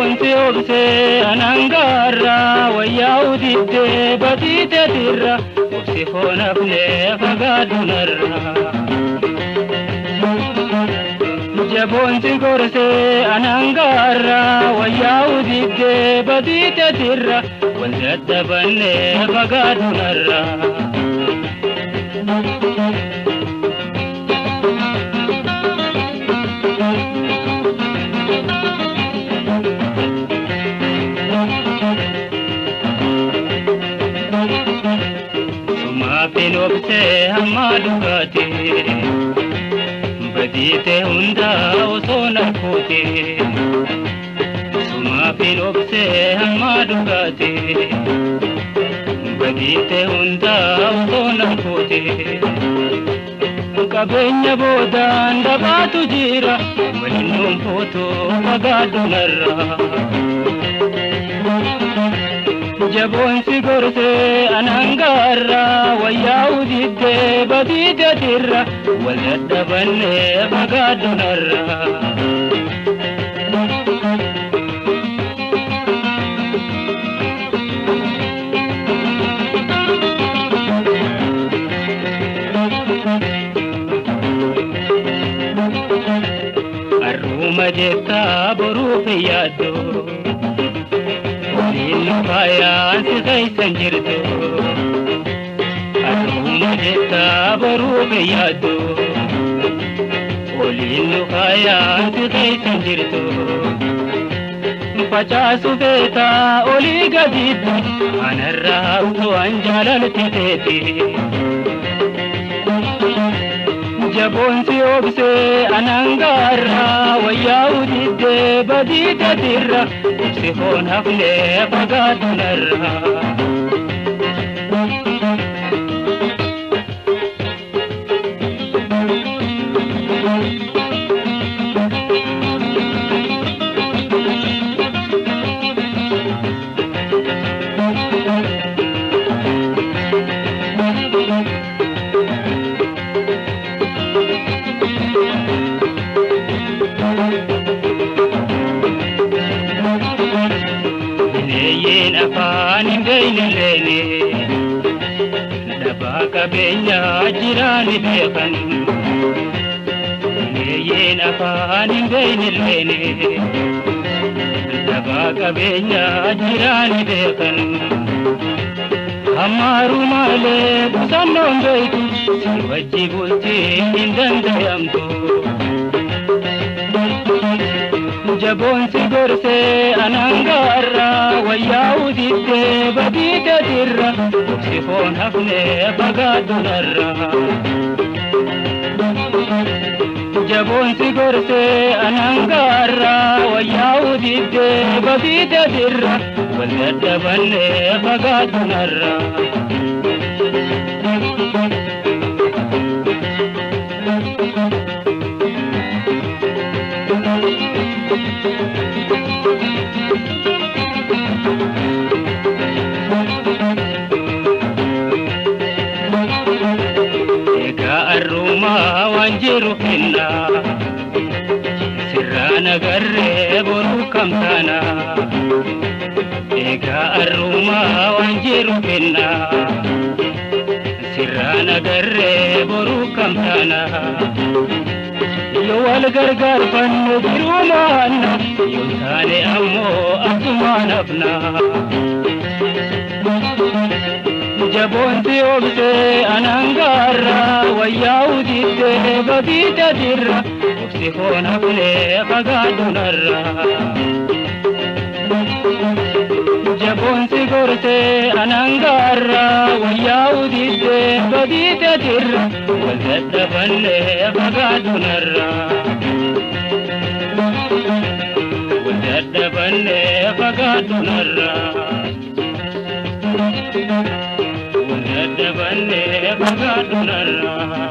Wanti obsee anangaarra wayyaa udittee basiiteetirra obsi foon hafnee adda bannee Kaaffee looftee hamma dhugaatee badiitee hundaa osoo narkootee. Sumaafii looftee hamma dhugaatee badiitee hundaa osoo narkootee. Qabeenya boodaan dhabaatu jira waliin nuun footoo fagaadhu narraa. jaboonsi gorsee anaangaarra wayyaa udiddee badii gadirra wal dadhabannee magaa donarra. boruu boruuf yaaddu Inni faayaan kan jirtu Aduuma jettaa baruu biyyaatu Oliin faayaan kan jirtu Facaasu beetaa olii gadiidha Anarraa haamtu waan jaalalti teetti Jaboonsi oobsee anangaarraa wayyaa haflee badii gadirra ibsi foon haflee fagaatunarra. lafaan hin beeyne lafaa qabeenyaa jiraan beekan bineeyeen afaan hin beeyne wajji bultii hin danda'amtu. jaboon si gorsee anaan wayyaa udittee badii gadirra si foon hafnee fagaatu narra. Jaboon si gorsee anangaarra wayyaa udittee badii gadirra wal dadhabannee fagaatu narra. jiru kenna sirraa nagarree boruu kamtaana eegaa arrumaa waan jiru kenna sirraa nagarree boruu kamtaana yoo wal gargaar fannu jiruu maanna yoo taane ammoo asumaan jaboonti oobdee anaangaarra wayyaa udiittee babiita dirra obsi koona kulee fagaadhunarra. Jaboonsi gortee anaangaarra wayyaa udiittee babiita dirra wal dadhaballee fagaadhunarra. Wal dadhaballee dabannee fagaatu narraa.